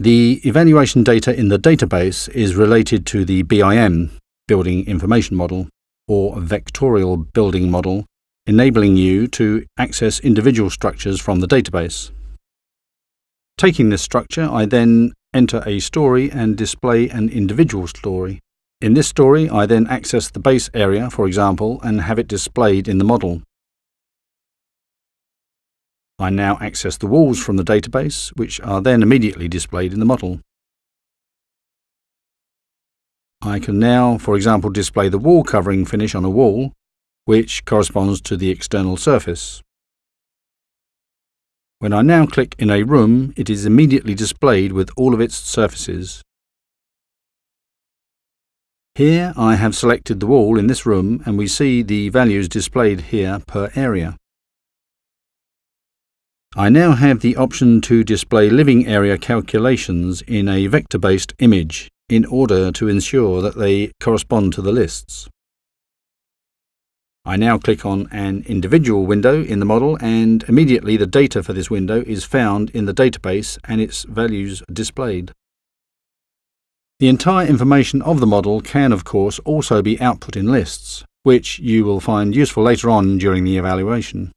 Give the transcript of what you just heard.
The evaluation data in the database is related to the BIM, Building Information Model, or Vectorial Building Model, enabling you to access individual structures from the database. Taking this structure, I then enter a story and display an individual story. In this story, I then access the base area, for example, and have it displayed in the model. I now access the walls from the database, which are then immediately displayed in the model. I can now, for example, display the wall covering finish on a wall, which corresponds to the external surface. When I now click in a room, it is immediately displayed with all of its surfaces. Here I have selected the wall in this room and we see the values displayed here per area. I now have the option to display living area calculations in a vector-based image in order to ensure that they correspond to the lists. I now click on an individual window in the model and immediately the data for this window is found in the database and its values displayed. The entire information of the model can of course also be output in lists, which you will find useful later on during the evaluation.